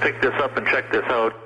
pick this up and check this out.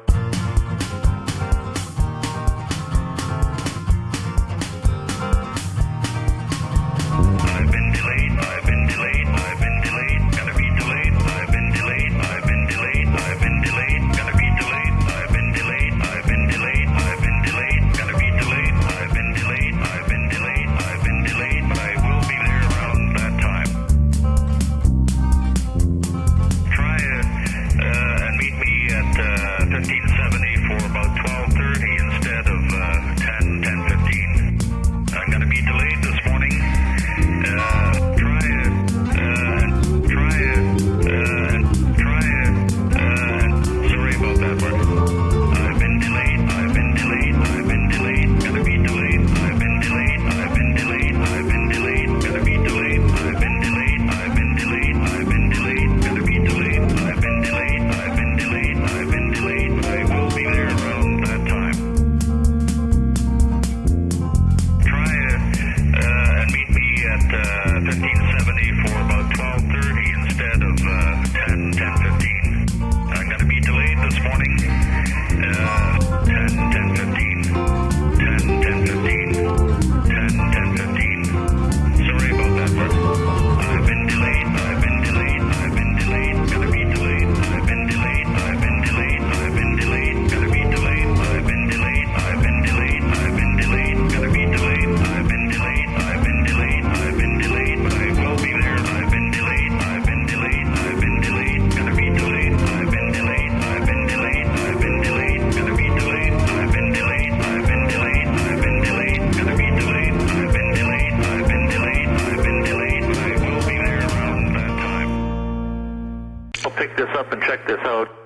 up and check this out.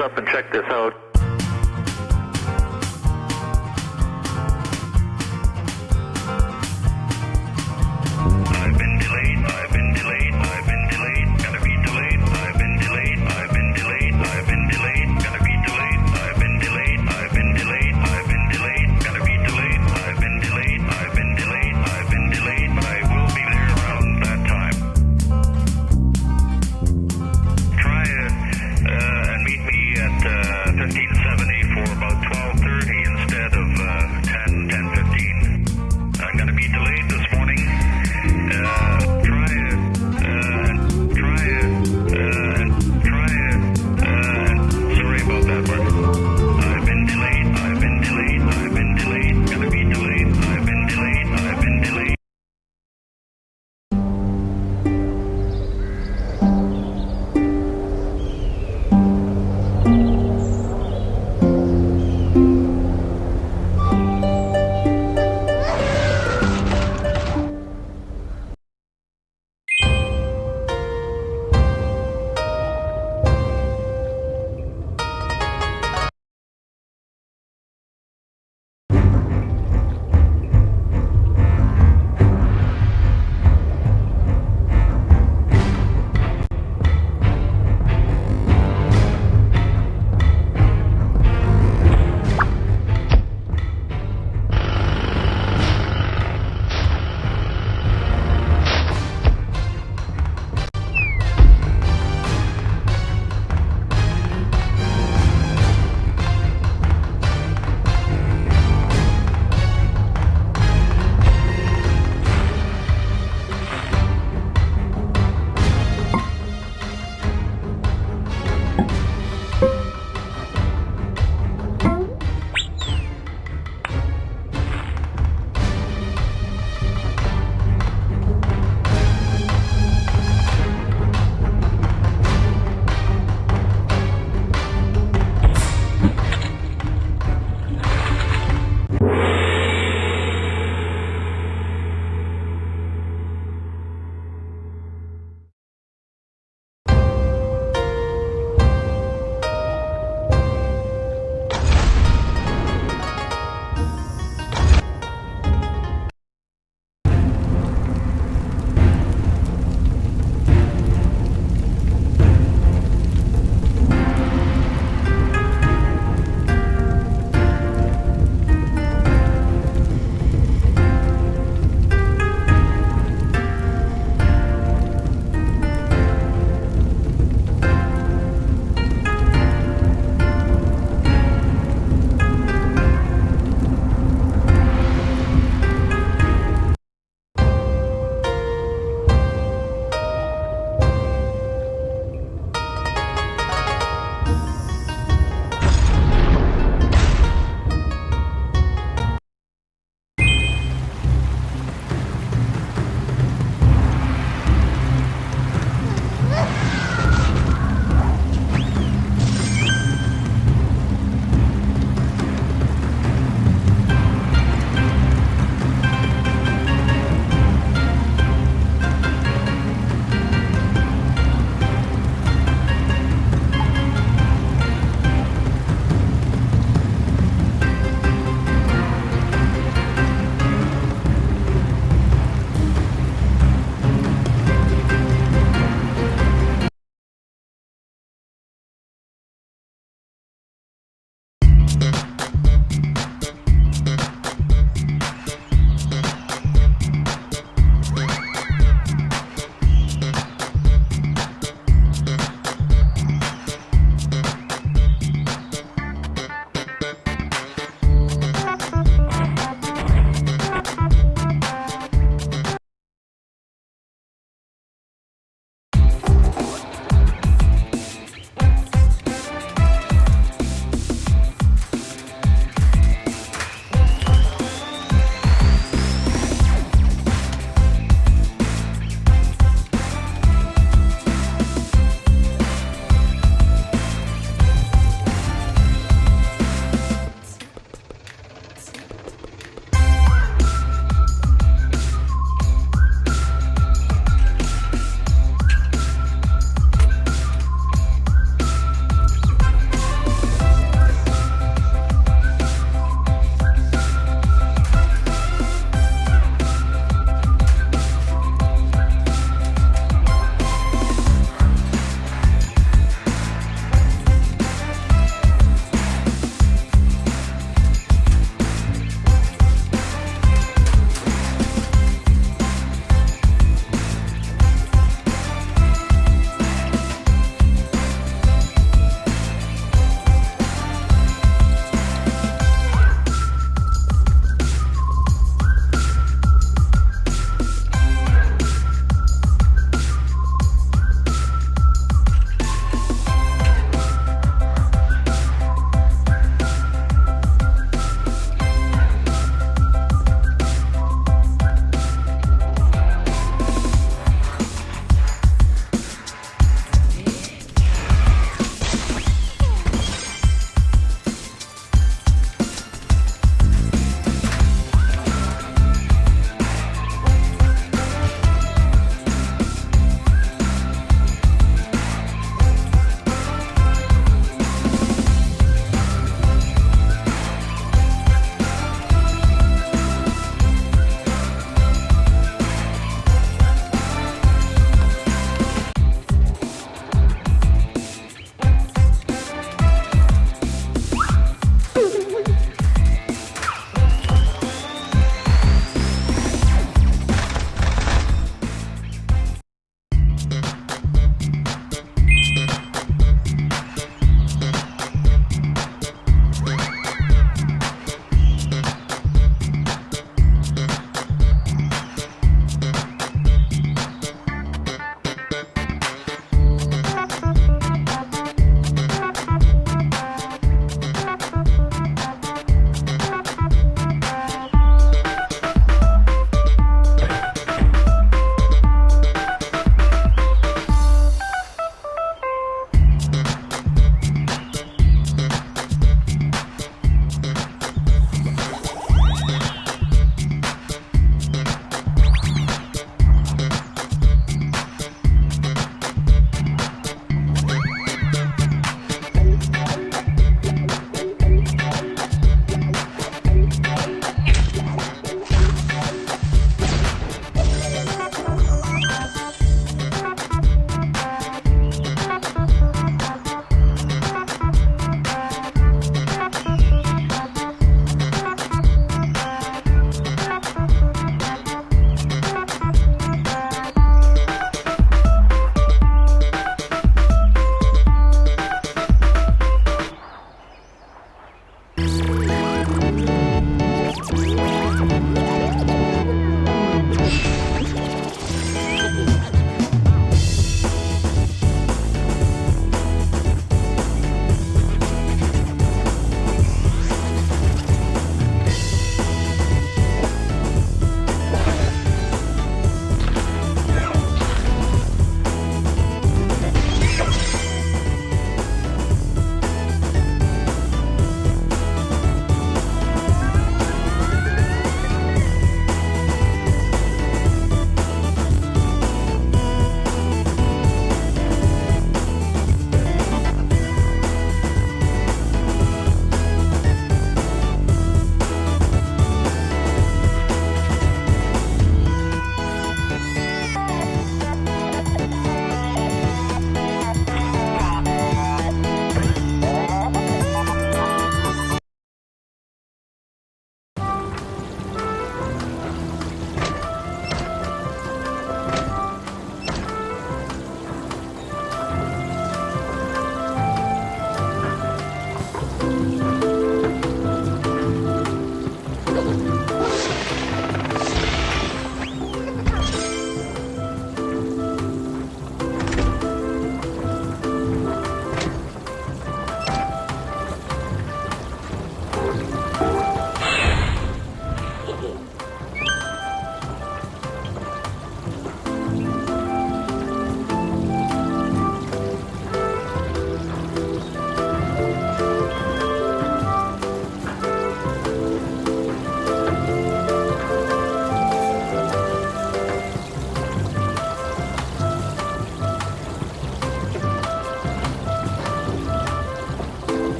up and check this out.